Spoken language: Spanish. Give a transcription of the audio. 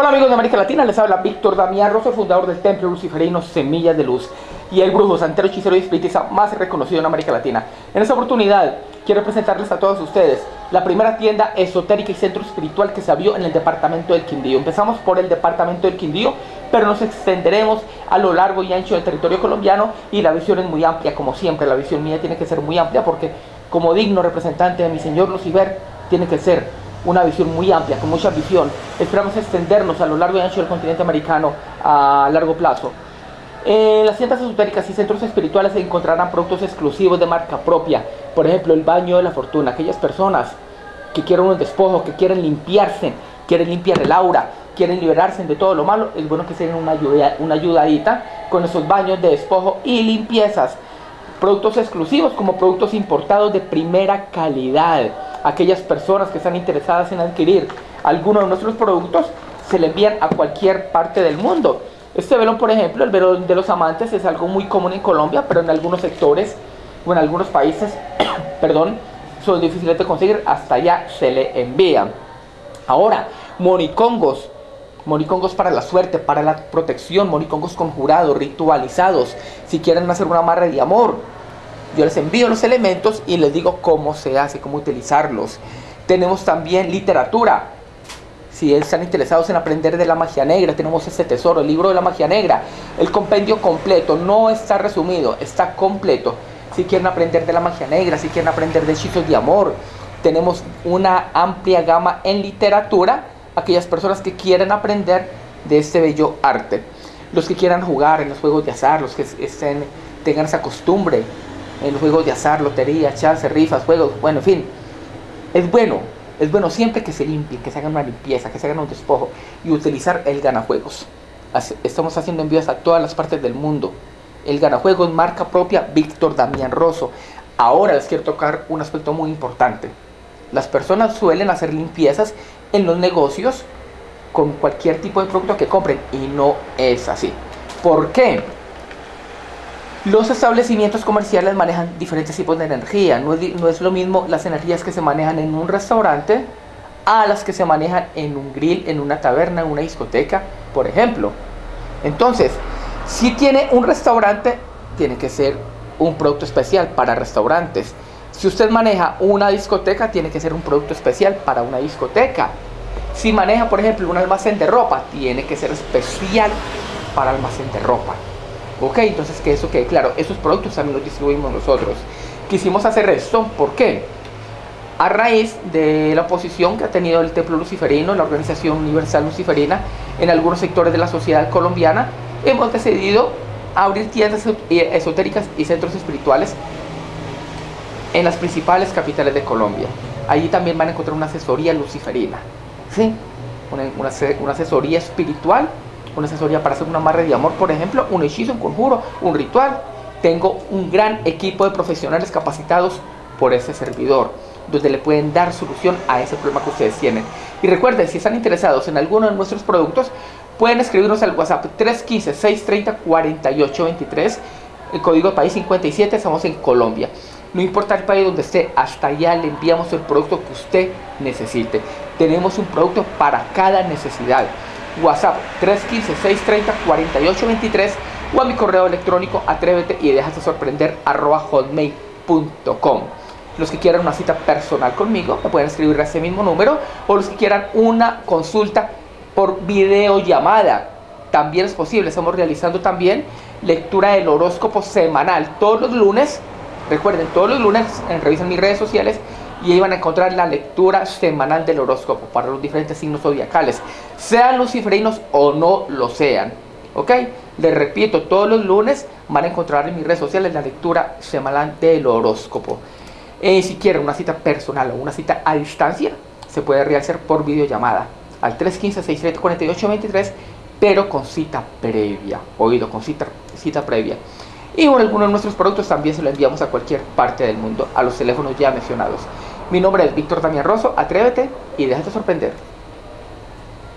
Hola amigos de América Latina, les habla Víctor Damián Rosso, fundador del Templo Luciferino Semillas de Luz y el brujo, santero, hechicero y espiritista más reconocido en América Latina. En esta oportunidad quiero presentarles a todos ustedes la primera tienda esotérica y centro espiritual que se abrió en el departamento del Quindío. Empezamos por el departamento del Quindío, pero nos extenderemos a lo largo y ancho del territorio colombiano y la visión es muy amplia, como siempre, la visión mía tiene que ser muy amplia porque como digno representante de mi señor Lucifer tiene que ser una visión muy amplia, con mucha visión. Esperamos extendernos a lo largo y ancho del continente americano a largo plazo. En las tiendas esotéricas y centros espirituales se encontrarán productos exclusivos de marca propia. Por ejemplo, el baño de la fortuna. Aquellas personas que quieren un despojo, que quieren limpiarse, quieren limpiar el aura, quieren liberarse de todo lo malo, es bueno que se den una, ayuda, una ayudadita con esos baños de despojo y limpiezas. Productos exclusivos como productos importados de primera calidad aquellas personas que están interesadas en adquirir alguno de nuestros productos, se le envían a cualquier parte del mundo. Este velón, por ejemplo, el velón de los amantes es algo muy común en Colombia, pero en algunos sectores o en algunos países, perdón, son difíciles de conseguir, hasta allá se le envían. Ahora, monicongos, monicongos para la suerte, para la protección, monicongos conjurados, ritualizados, si quieren hacer una amarre de amor, yo les envío los elementos y les digo cómo se hace, cómo utilizarlos. Tenemos también literatura. Si están interesados en aprender de la magia negra, tenemos este tesoro, el libro de la magia negra. El compendio completo, no está resumido, está completo. Si quieren aprender de la magia negra, si quieren aprender de hechizos de amor, tenemos una amplia gama en literatura. Aquellas personas que quieren aprender de este bello arte. Los que quieran jugar en los juegos de azar, los que estén, tengan esa costumbre en los juegos de azar, lotería, chance, rifas, juegos, bueno, en fin. Es bueno, es bueno siempre que se limpie, que se hagan una limpieza, que se hagan un despojo y utilizar el ganajuegos. Estamos haciendo envíos a todas las partes del mundo. El ganajuegos marca propia Víctor Damián Rosso. Ahora les quiero tocar un aspecto muy importante. Las personas suelen hacer limpiezas en los negocios con cualquier tipo de producto que compren y no es así. ¿Por qué? Los establecimientos comerciales manejan diferentes tipos de energía. No es, lo mismo las energías que se manejan en un restaurante a las que se manejan en un grill, en una taberna, en una discoteca, por ejemplo. Entonces, si tiene un restaurante, tiene que ser un producto especial para restaurantes. Si usted maneja una discoteca, tiene que ser un producto especial para una discoteca. Si maneja, por ejemplo, un almacén de ropa, tiene que ser especial para almacén de ropa. Ok, entonces que eso quede claro, esos productos también los distribuimos nosotros. Quisimos hacer esto, ¿por qué? A raíz de la oposición que ha tenido el Templo Luciferino, la Organización Universal Luciferina, en algunos sectores de la sociedad colombiana, hemos decidido abrir tiendas esotéricas y centros espirituales en las principales capitales de Colombia. Allí también van a encontrar una asesoría luciferina, ¿sí? una asesoría espiritual una asesoría para hacer una amarre de amor, por ejemplo, un hechizo, un conjuro, un ritual. Tengo un gran equipo de profesionales capacitados por ese servidor, donde le pueden dar solución a ese problema que ustedes tienen. Y recuerden, si están interesados en alguno de nuestros productos, pueden escribirnos al WhatsApp 315-630-4823, el código país 57, estamos en Colombia. No importa el país donde esté, hasta allá le enviamos el producto que usted necesite. Tenemos un producto para cada necesidad. WhatsApp 315-630-4823 o a mi correo electrónico atrévete y déjate sorprender arroba hotmail.com. Los que quieran una cita personal conmigo me pueden escribir a ese mismo número o los que quieran una consulta por videollamada. También es posible, estamos realizando también lectura del horóscopo semanal todos los lunes. Recuerden, todos los lunes revisan mis redes sociales y ahí van a encontrar la lectura semanal del horóscopo para los diferentes signos zodiacales, sean luciferinos o no lo sean. ¿Ok? Les repito, todos los lunes van a encontrar en mis redes sociales la lectura semanal del horóscopo. Eh, si quieren una cita personal o una cita a distancia, se puede realizar por videollamada al 315-630-4823, pero con cita previa. Oído, con cita, cita previa. Y por algunos de nuestros productos también se lo enviamos a cualquier parte del mundo, a los teléfonos ya mencionados. Mi nombre es Víctor Damián Rosso, atrévete y déjate sorprender.